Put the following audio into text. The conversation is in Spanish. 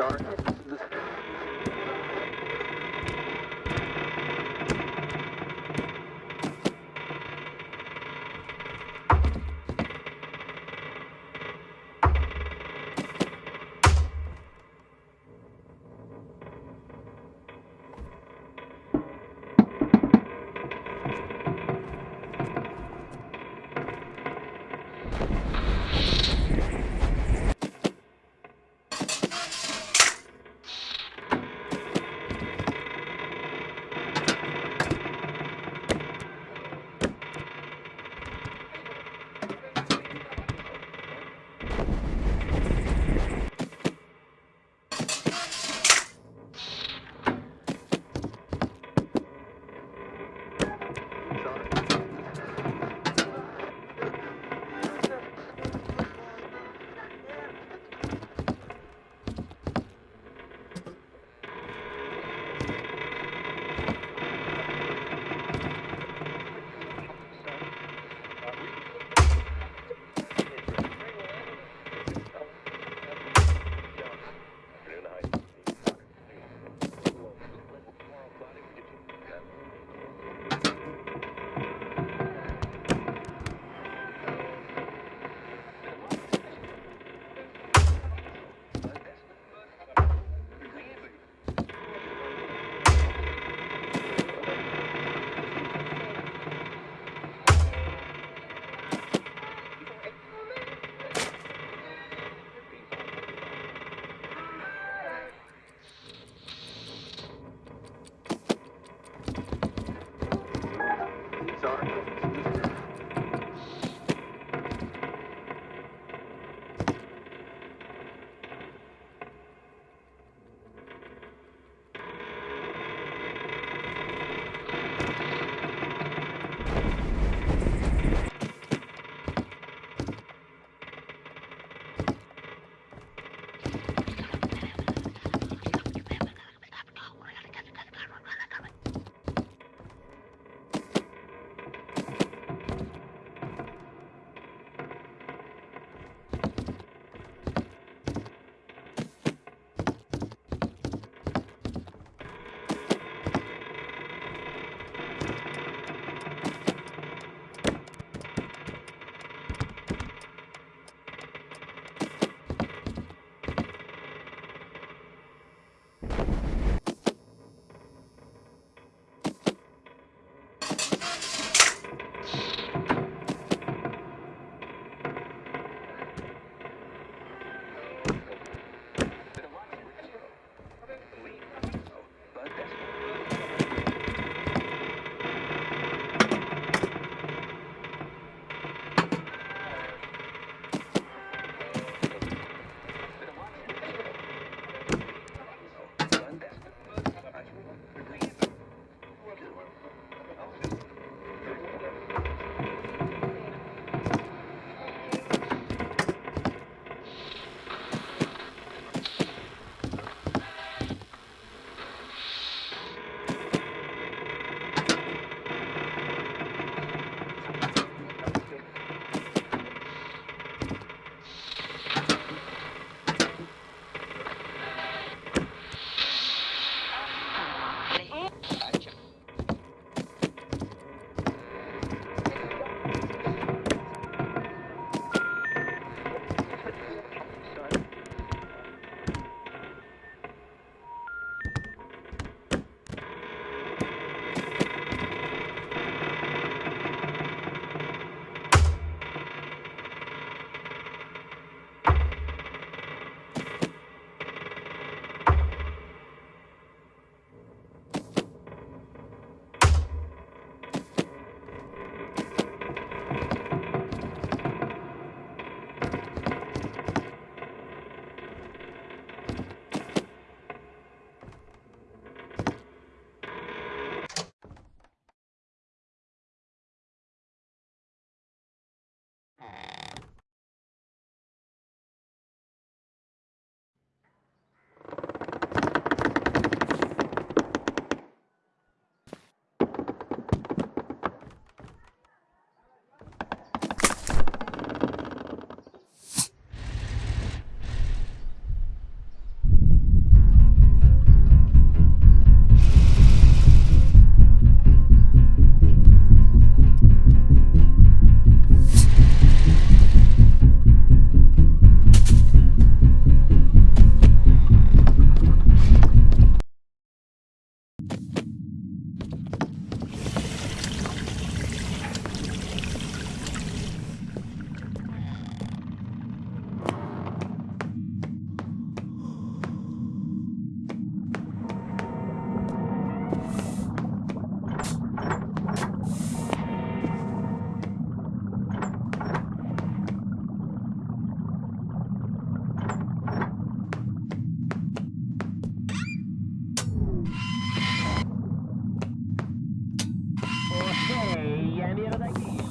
star. mierda aquí.